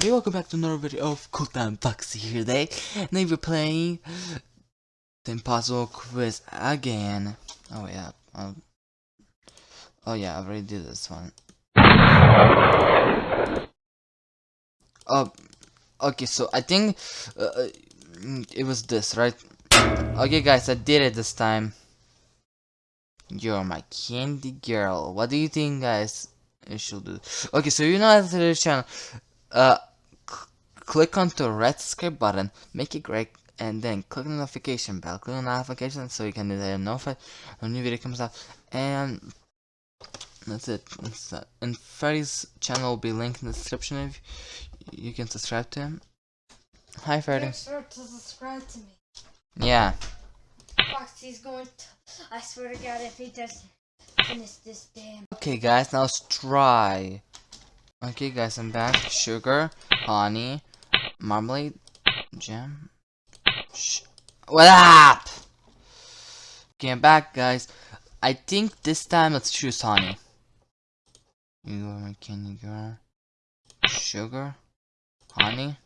Everybody, welcome back to another video of Time Foxy here today. Today we're playing the Impossible Quiz again. Oh yeah, um, oh yeah, I already did this one. Oh, okay, so I think uh, uh, it was this, right? Okay guys, I did it this time. You're my candy girl. What do you think guys? I should do. Okay, so you know to this channel. Uh, click on the red subscribe button, make it great, and then click on the notification bell. Click on notification so you can get notified when a new video comes out. And that's it. That's that. And Freddy's channel will be linked in the description if you can subscribe to him. Hi, Freddy. Make sure to subscribe to me. Yeah. Foxy's going to. I swear to God, if he doesn't finish this damn. Okay, guys, now let's try. Okay, guys, I'm back. Sugar, honey, marmalade, jam. What up? I'm back, guys. I think this time let's choose honey. You are candy girl. Sugar, honey,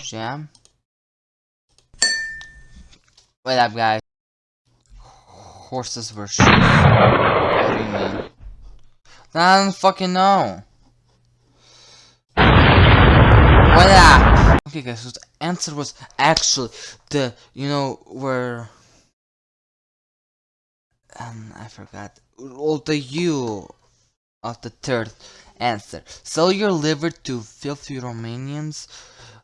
jam. What up, guys? Horses were shoes. What do you mean? I don't fucking know. Up? Okay guys, so the answer was actually the, you know, where... Um, I forgot. All the U of the third answer. Sell your liver to filthy Romanians,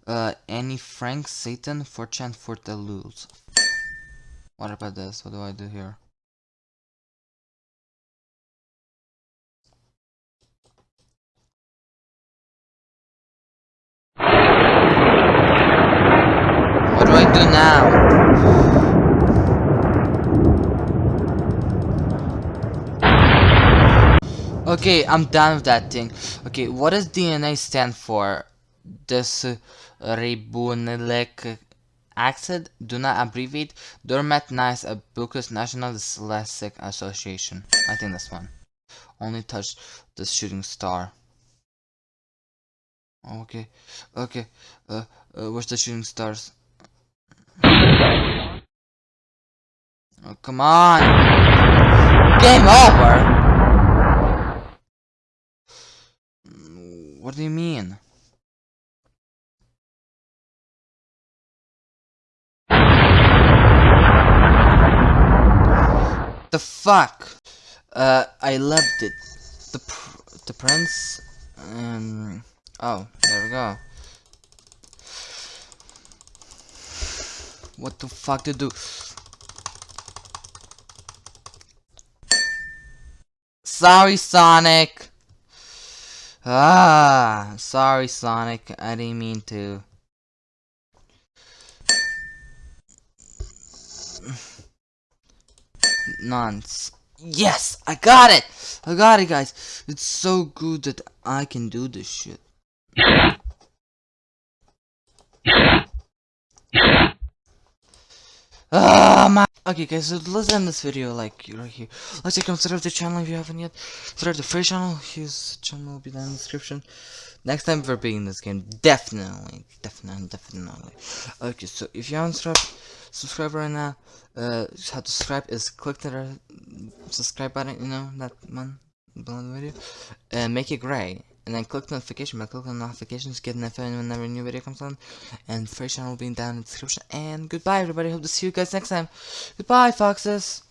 uh, Frank, Satan, for chant for the lose. What about this? What do I do here? What do now? Okay, I'm done with that thing. Okay, what does DNA stand for? This uh, ribonucleic acid? Do not abbreviate. Dormat Nice Abacus National Dyslexic Association. I think that's one. Only touch the shooting star. Okay, okay. Uh, uh, where's the shooting stars? Oh, come on! Game over! What do you mean? The fuck? Uh, I loved it. The pr the prince. Um. Oh, there we go. What the fuck to do? Sorry, Sonic. Ah, sorry, Sonic. I didn't mean to. Nonce. Yes, I got it. I got it, guys. It's so good that I can do this shit. Ah, my. Okay, guys, so let's end this video like right here. Let's say subscribe to the channel if you haven't yet. Subscribe to the free channel. His channel will be down in the description. Next time for being this game, definitely, definitely, definitely. Okay, so if you haven't subscribed, subscribe right now. Uh, how to subscribe is click the subscribe button. You know that one below the video, and make it gray and then click notification. Bell, click on notifications, get notified whenever a new video comes on, and free channel will be down in the description, and goodbye everybody, hope to see you guys next time, goodbye foxes!